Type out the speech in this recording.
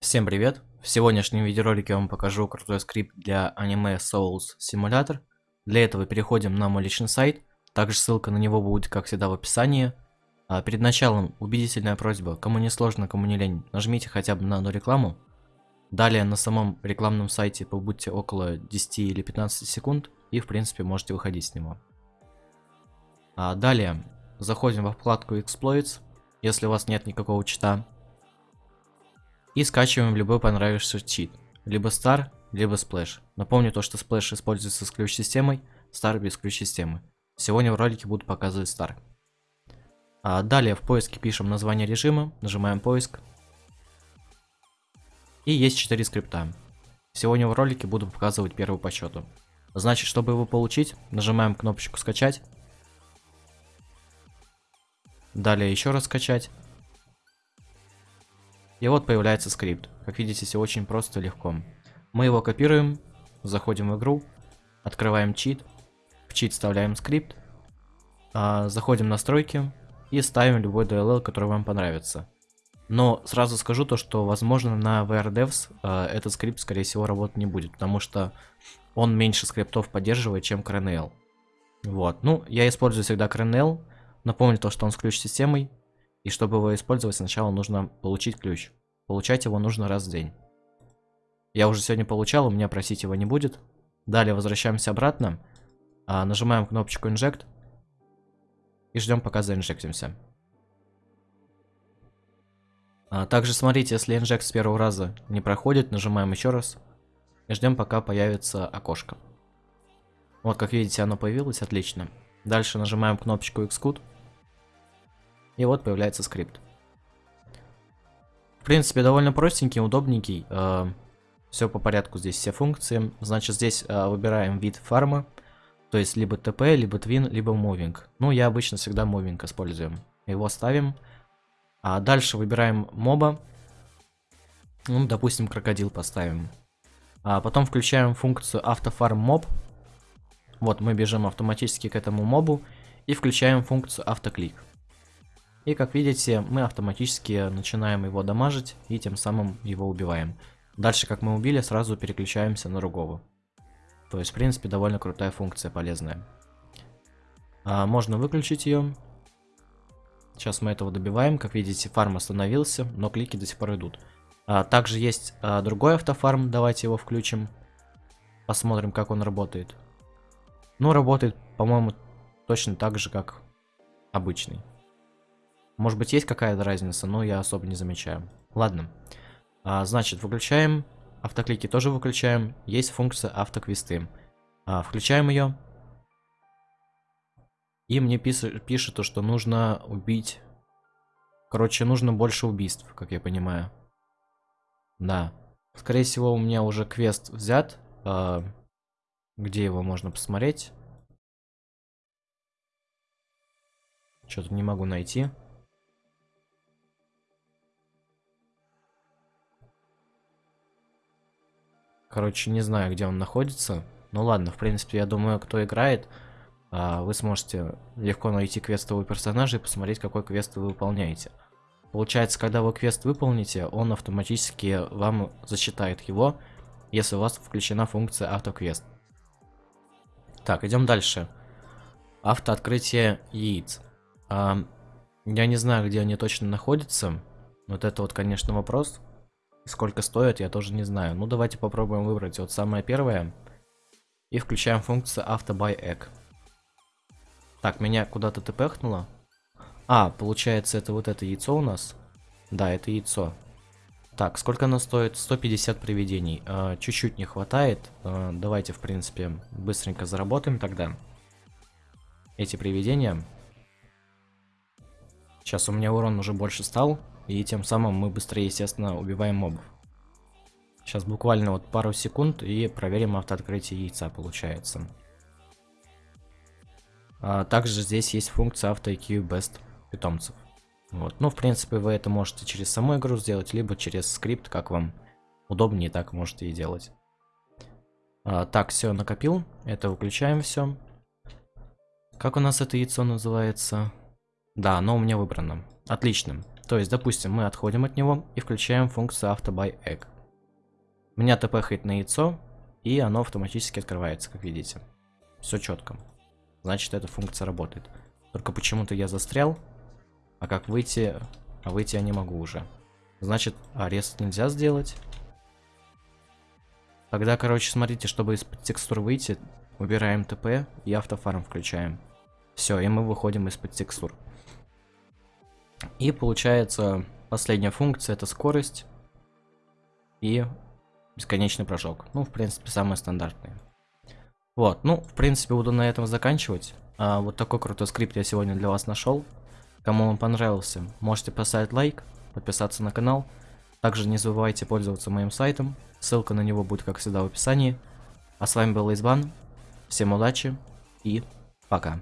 Всем привет! В сегодняшнем видеоролике я вам покажу крутой скрипт для аниме Souls Simulator. Для этого переходим на мой личный сайт, также ссылка на него будет, как всегда, в описании. А перед началом убедительная просьба, кому не сложно, кому не лень, нажмите хотя бы на одну рекламу. Далее на самом рекламном сайте побудьте около 10 или 15 секунд и в принципе можете выходить с него. А далее заходим во вкладку Exploits, если у вас нет никакого чита. И скачиваем любой понравившийся чит. Либо Star, либо Splash. Напомню то, что Splash используется с ключ-системой, Star без ключ-системы. Сегодня в ролике буду показывать Star. А далее в поиске пишем название режима, нажимаем поиск. И есть 4 скрипта. Сегодня в ролике буду показывать первый по счету. Значит, чтобы его получить, нажимаем кнопочку скачать. Далее еще раз скачать. И вот появляется скрипт. Как видите, все очень просто и легко. Мы его копируем, заходим в игру, открываем чит, в чит вставляем скрипт, а, заходим в настройки и ставим любой DLL, который вам понравится. Но сразу скажу то, что возможно на VRDevs а, этот скрипт скорее всего работать не будет, потому что он меньше скриптов поддерживает, чем CRNL. Вот, ну я использую всегда CRNL, напомню то, что он с ключ-системой, и чтобы его использовать, сначала нужно получить ключ. Получать его нужно раз в день. Я уже сегодня получал, у меня просить его не будет. Далее возвращаемся обратно. А, нажимаем кнопочку Inject. И ждем, пока заинжектимся. А, также смотрите, если инжект с первого раза не проходит, нажимаем еще раз. И ждем, пока появится окошко. Вот, как видите, оно появилось, отлично. Дальше нажимаем кнопочку Xcode. И вот появляется скрипт. В принципе, довольно простенький, удобненький. Э, все по порядку здесь, все функции. Значит, здесь э, выбираем вид фарма. То есть, либо TP, либо Twin, либо Moving. Ну, я обычно всегда Moving используем. Его ставим. А дальше выбираем моба. Ну, допустим, крокодил поставим. А потом включаем функцию автофарм моб. Вот, мы бежим автоматически к этому мобу. И включаем функцию автоклик. И как видите, мы автоматически начинаем его дамажить и тем самым его убиваем. Дальше, как мы убили, сразу переключаемся на другого. То есть, в принципе, довольно крутая функция, полезная. А, можно выключить ее. Сейчас мы этого добиваем. Как видите, фарм остановился, но клики до сих пор идут. А, также есть а, другой автофарм. Давайте его включим. Посмотрим, как он работает. Ну, работает, по-моему, точно так же, как обычный. Может быть, есть какая-то разница, но я особо не замечаю. Ладно. А, значит, выключаем. Автоклики тоже выключаем. Есть функция автоквесты. А, включаем ее. И мне пишет, пишет то, что нужно убить... Короче, нужно больше убийств, как я понимаю. Да. Скорее всего, у меня уже квест взят. А, где его можно посмотреть? Что-то не могу найти. Короче, не знаю, где он находится. Ну ладно, в принципе, я думаю, кто играет, а, вы сможете легко найти квестового персонажа и посмотреть, какой квест вы выполняете. Получается, когда вы квест выполните, он автоматически вам засчитает его, если у вас включена функция автоквест. Так, идем дальше. Автооткрытие яиц. А, я не знаю, где они точно находятся. Вот это вот, конечно, вопрос. Сколько стоит, я тоже не знаю. Ну, давайте попробуем выбрать вот самое первое. И включаем функцию AutoBuyEgg. Так, меня куда-то тпхнуло. А, получается, это вот это яйцо у нас. Да, это яйцо. Так, сколько оно стоит? 150 привидений. А, чуть-чуть а, не хватает. А, давайте, в принципе, быстренько заработаем тогда. Эти привидения. Сейчас у меня урон уже больше стал. И тем самым мы быстрее, естественно, убиваем мобов. Сейчас буквально вот пару секунд и проверим автооткрытие яйца, получается. А также здесь есть функция авто IQ Best питомцев. Вот. Ну, в принципе, вы это можете через саму игру сделать, либо через скрипт, как вам удобнее, так можете и делать. А, так, все, накопил. Это выключаем все. Как у нас это яйцо называется? Да, оно у меня выбрано. Отлично. То есть, допустим, мы отходим от него и включаем функцию AutoBuyEgg. Меня тпхает на яйцо, и оно автоматически открывается, как видите. Все четко. Значит, эта функция работает. Только почему-то я застрял, а как выйти... А выйти я не могу уже. Значит, арест нельзя сделать. Тогда, короче, смотрите, чтобы из-под текстур выйти, убираем ТП и автофарм включаем. Все, и мы выходим из-под текстур. И получается, последняя функция это скорость и бесконечный прыжок. Ну, в принципе, самые стандартные. Вот, ну, в принципе, буду на этом заканчивать. А, вот такой крутой скрипт я сегодня для вас нашел. Кому он понравился, можете поставить лайк, подписаться на канал. Также не забывайте пользоваться моим сайтом, ссылка на него будет, как всегда, в описании. А с вами был Избан, всем удачи и пока.